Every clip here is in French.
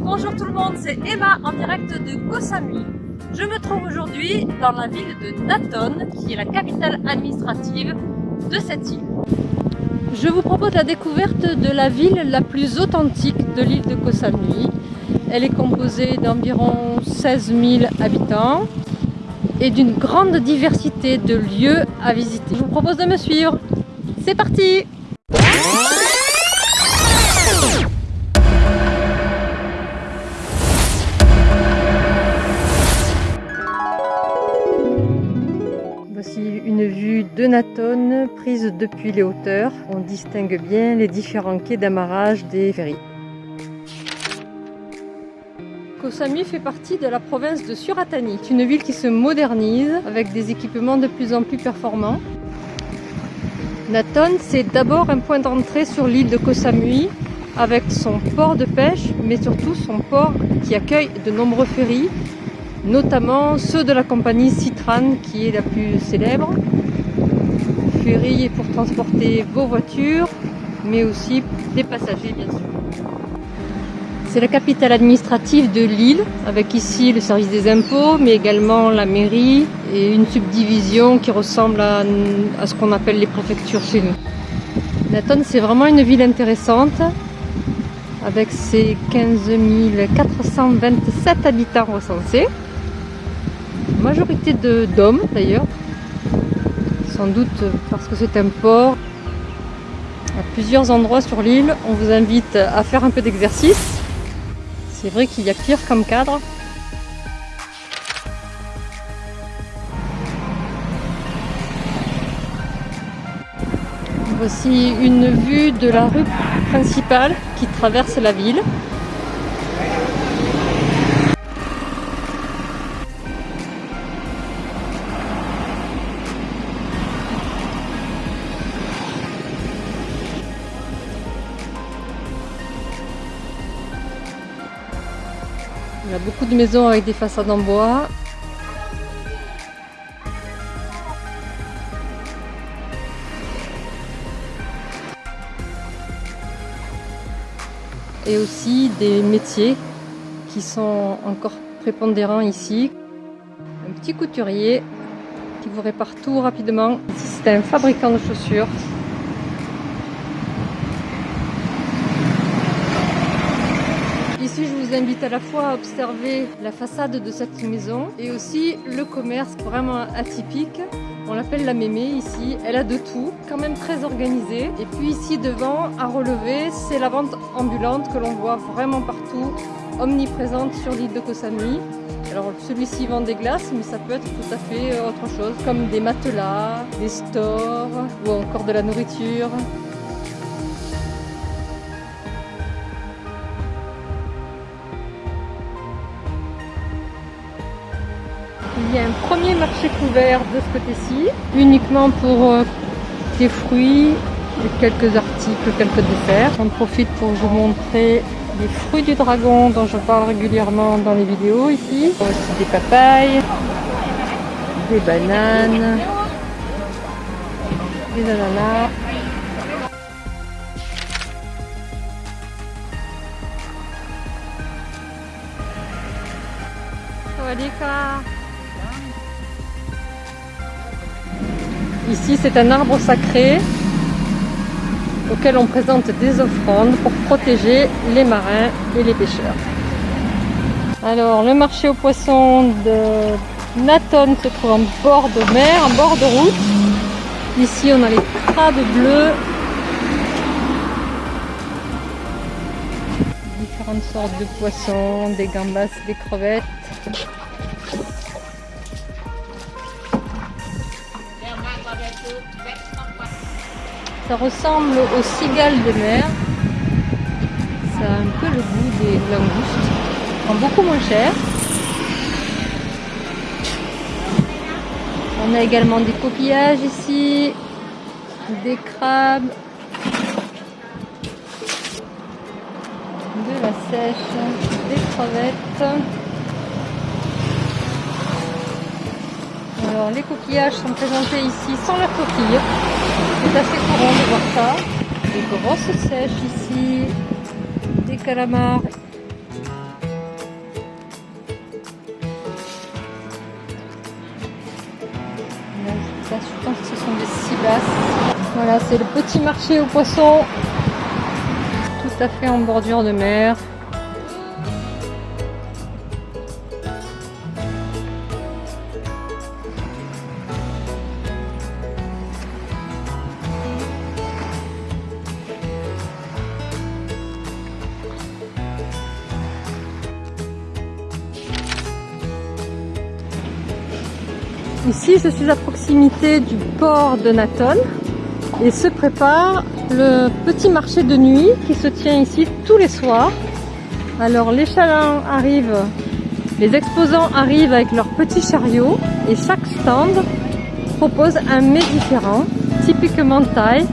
bonjour tout le monde, c'est Emma en direct de Koh Samui. Je me trouve aujourd'hui dans la ville de Naton, qui est la capitale administrative de cette île. Je vous propose la découverte de la ville la plus authentique de l'île de Koh Samui. Elle est composée d'environ 16 000 habitants et d'une grande diversité de lieux à visiter. Je vous propose de me suivre. C'est parti de Naton prise depuis les hauteurs. On distingue bien les différents quais d'amarrage des ferries. Koh Samui fait partie de la province de Suratani. C'est une ville qui se modernise avec des équipements de plus en plus performants. Naton, c'est d'abord un point d'entrée sur l'île de Koh Samui avec son port de pêche, mais surtout son port qui accueille de nombreux ferries, notamment ceux de la compagnie Citran qui est la plus célèbre. Ferry pour transporter vos voitures, mais aussi des passagers bien sûr. C'est la capitale administrative de l'île, avec ici le service des impôts, mais également la mairie et une subdivision qui ressemble à, à ce qu'on appelle les préfectures chez nous. Naton, c'est vraiment une ville intéressante, avec ses 15 427 habitants recensés, majorité d'hommes d'ailleurs, sans doute parce que c'est un port. À plusieurs endroits sur l'île, on vous invite à faire un peu d'exercice c'est vrai qu'il y a pire comme cadre. Voici une vue de la rue principale qui traverse la ville. Il y a beaucoup de maisons avec des façades en bois. Et aussi des métiers qui sont encore prépondérants ici. Un petit couturier qui vous répare tout rapidement. Ici c'est un fabricant de chaussures Ici, je vous invite à la fois à observer la façade de cette maison et aussi le commerce vraiment atypique. On l'appelle la mémé ici. Elle a de tout, quand même très organisée. Et puis ici devant, à relever, c'est la vente ambulante que l'on voit vraiment partout, omniprésente sur l'île de Koh. Alors celui-ci vend des glaces, mais ça peut être tout à fait euh, autre chose, comme des matelas, des stores ou encore de la nourriture. Il y a un premier marché couvert de ce côté-ci, uniquement pour euh, des fruits et quelques articles, quelques desserts. J'en profite pour vous montrer les fruits du dragon dont je parle régulièrement dans les vidéos ici. Aussi des papayes, des bananes, des ananas. Ici, c'est un arbre sacré auquel on présente des offrandes pour protéger les marins et les pêcheurs. Alors, le marché aux poissons de Naton se trouve en bord de mer, en bord de route. Ici, on a les crabes bleus. Différentes sortes de poissons, des gambas, des crevettes. Ça ressemble aux cigales de mer. Ça a un peu le goût des langoustes. En beaucoup moins cher. On a également des coquillages ici, des crabes, de la sèche, des crevettes. Alors les coquillages sont présentés ici sans leur coquille. C'est assez courant de voir ça. Des grosses sèches ici, des calamars. Là, je pense que ce sont des cibasses. Voilà, c'est le petit marché aux poissons. Tout à fait en bordure de mer. Ici, je suis à proximité du port de Naton et se prépare le petit marché de nuit qui se tient ici tous les soirs. Alors les chalands arrivent, les exposants arrivent avec leurs petits chariots et chaque stand propose un mets différent, typiquement thaï.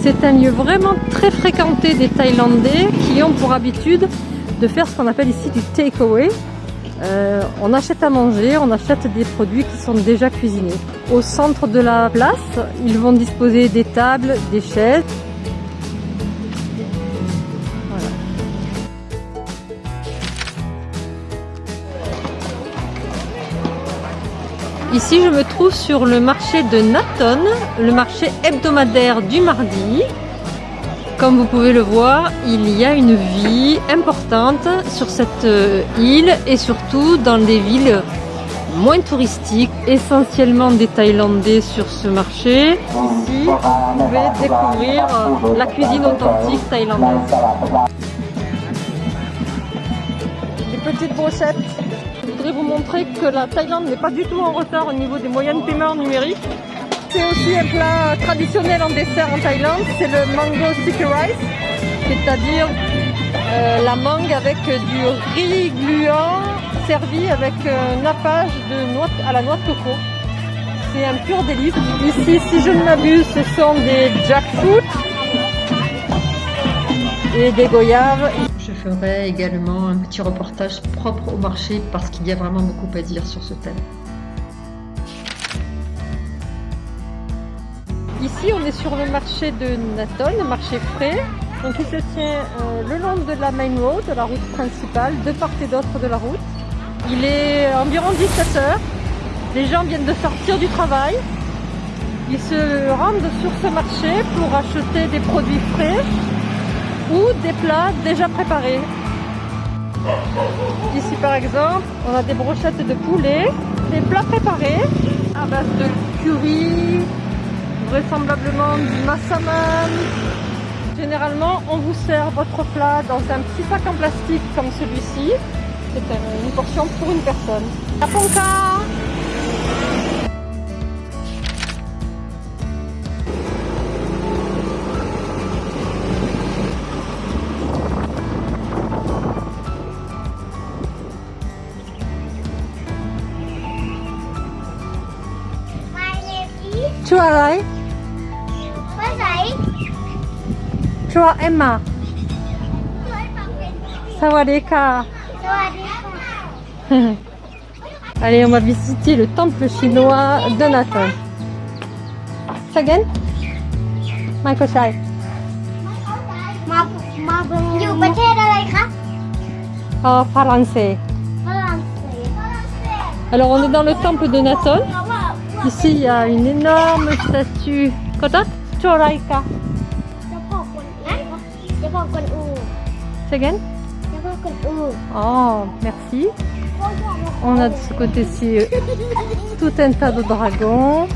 C'est un lieu vraiment très fréquenté des Thaïlandais qui ont pour habitude de faire ce qu'on appelle ici du takeaway, euh, on achète à manger, on achète des produits qui sont déjà cuisinés. Au centre de la place, ils vont disposer des tables, des chaises. Ici, je me trouve sur le marché de Naton, le marché hebdomadaire du mardi. Comme vous pouvez le voir, il y a une vie importante sur cette euh, île et surtout dans des villes moins touristiques, essentiellement des Thaïlandais sur ce marché. Ici, vous pouvez découvrir euh, la cuisine authentique thaïlandaise. Des petites brochettes. Je voudrais vous montrer que la Thaïlande n'est pas du tout en retard au niveau des moyens de paiement numériques. C'est aussi un plat traditionnel en dessert en Thaïlande, c'est le mango sticky rice, c'est-à-dire euh, la mangue avec du riz gluant servi avec un nappage de noix, à la noix de coco. C'est un pur délice. Ici, si je ne m'abuse, ce sont des jackfruit et des goyaves. Je ferai également un petit reportage propre au marché parce qu'il y a vraiment beaucoup à dire sur ce thème. On est sur le marché de Naton, le marché frais. Donc, il se tient euh, le long de la main road, la route principale, de part et d'autre de la route. Il est environ 17 heures. Les gens viennent de sortir du travail. Ils se rendent sur ce marché pour acheter des produits frais ou des plats déjà préparés. Ici par exemple, on a des brochettes de poulet, des plats préparés à base de curry, vraisemblablement du massaman. Généralement, on vous sert votre plat dans un petit sac en plastique comme celui-ci. C'est une portion pour une personne. Taponka Chua อ ชัวเอ็มมา Tôi bằng cái สวัสดีค่ะ Tôi đi con Allez, on va visiter le temple chinois de Nathan. Sagen? Michael Chai. มามาอยู่ประเทศอะไรคะ En français. ฝรั่งเศสฝรั่งเศส Alors, on est dans le temple de Nathan. เพราะว่า Ici, il y a une énorme statue. Kodak? Choraika. Oh, merci. On a de ce côté-ci euh, tout un tas de dragons.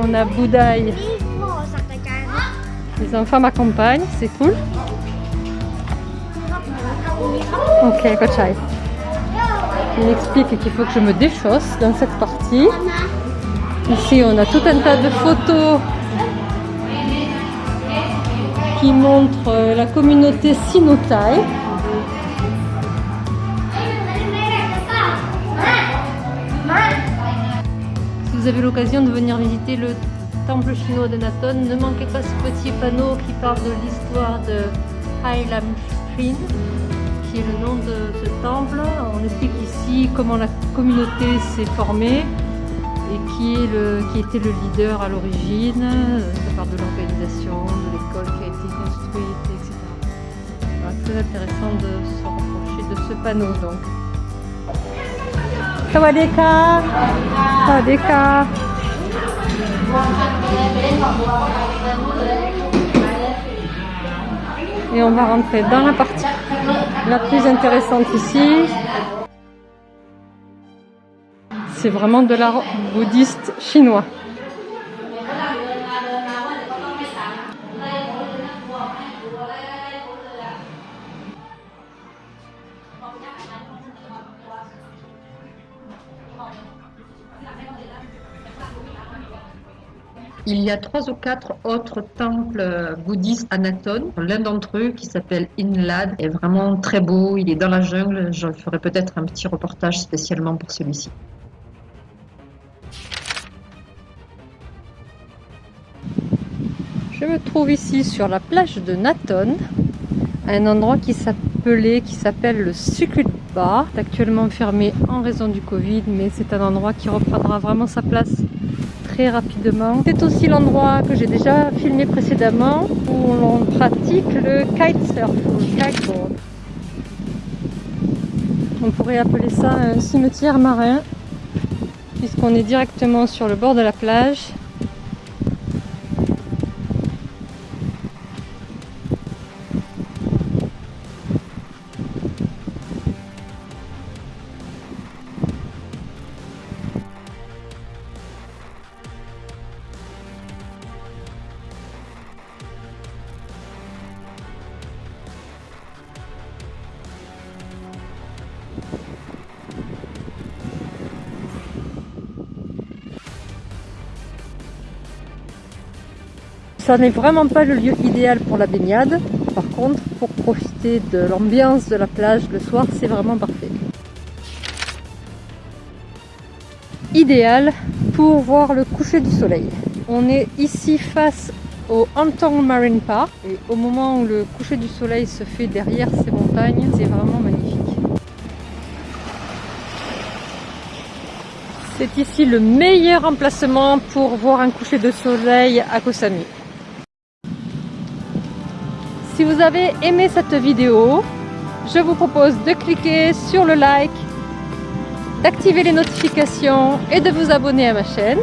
On a Boudaï. Les enfants m'accompagnent, c'est cool. Ok, Kochai. Il explique qu'il faut que je me déchausse dans cette partie. Ici, on a tout un tas de photos qui montrent euh, la communauté sino-thaï. Si vous avez l'occasion de venir visiter le temple chinois de Naton, ne manquez pas ce petit panneau qui parle de l'histoire de Hai Lam Srin, qui est le nom de ce temple. On explique ici comment la communauté s'est formée et qui, est le, qui était le leader à l'origine. Ça parle de l'organisation, de l'école qui a été construite, etc. Voilà, très intéressant de se rapprocher de ce panneau donc. Sawadee ka. Sawadee ka. Et on va rentrer dans la partie la plus intéressante ici. C'est vraiment de l'art bouddhiste chinois. Il y a trois ou quatre autres temples bouddhistes à Naton. L'un d'entre eux, qui s'appelle Inlad, est vraiment très beau. Il est dans la jungle. Je ferai peut-être un petit reportage spécialement pour celui-ci. Me trouve ici sur la plage de Naton, un endroit qui s'appelait, qui s'appelle le Secret Bar, actuellement fermé en raison du Covid, mais c'est un endroit qui reprendra vraiment sa place très rapidement. C'est aussi l'endroit que j'ai déjà filmé précédemment où l'on pratique le kitesurf. On pourrait appeler ça un cimetière marin puisqu'on est directement sur le bord de la plage Ça n'est vraiment pas le lieu idéal pour la baignade. Par contre, pour profiter de l'ambiance de la plage le soir, c'est vraiment parfait. Idéal pour voir le coucher du soleil. On est ici face au Antong Marine Park et au moment où le coucher du soleil se fait derrière ces montagnes, c'est vraiment magnifique. C'est ici le meilleur emplacement pour voir un coucher de soleil à Koh Samui. Si vous avez aimé cette vidéo, je vous propose de cliquer sur le like, d'activer les notifications et de vous abonner à ma chaîne.